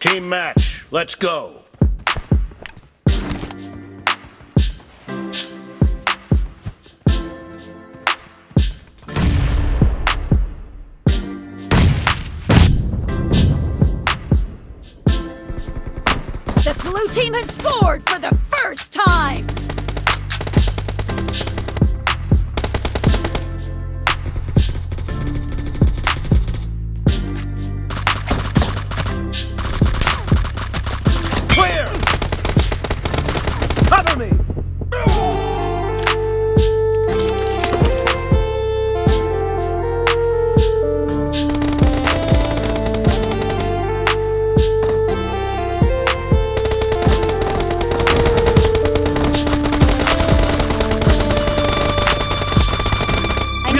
Team match, let's go. The blue team has scored for the first time!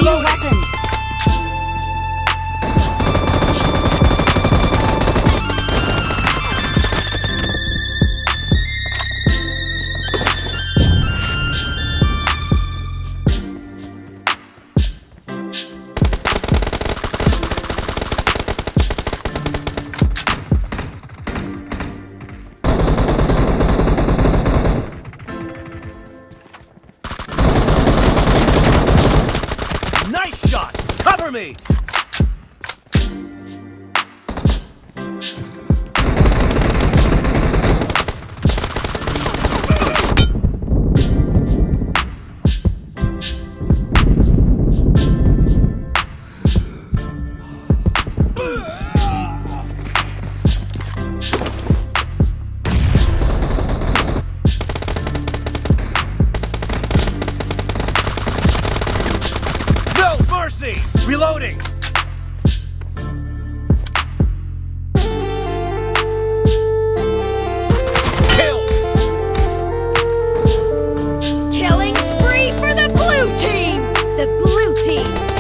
I shot! Cover me! Mercy! Reloading! Kill! Killing spree for the blue team! The blue team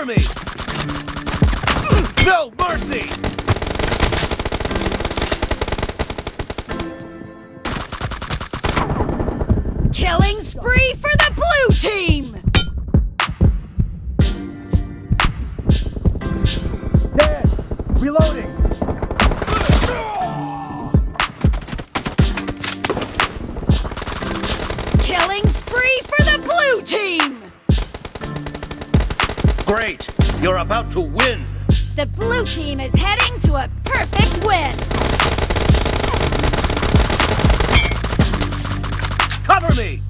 Cover me! No mercy! Killing spree for the blue team! Dead! Reloading! Great! You're about to win! The blue team is heading to a perfect win! Cover me!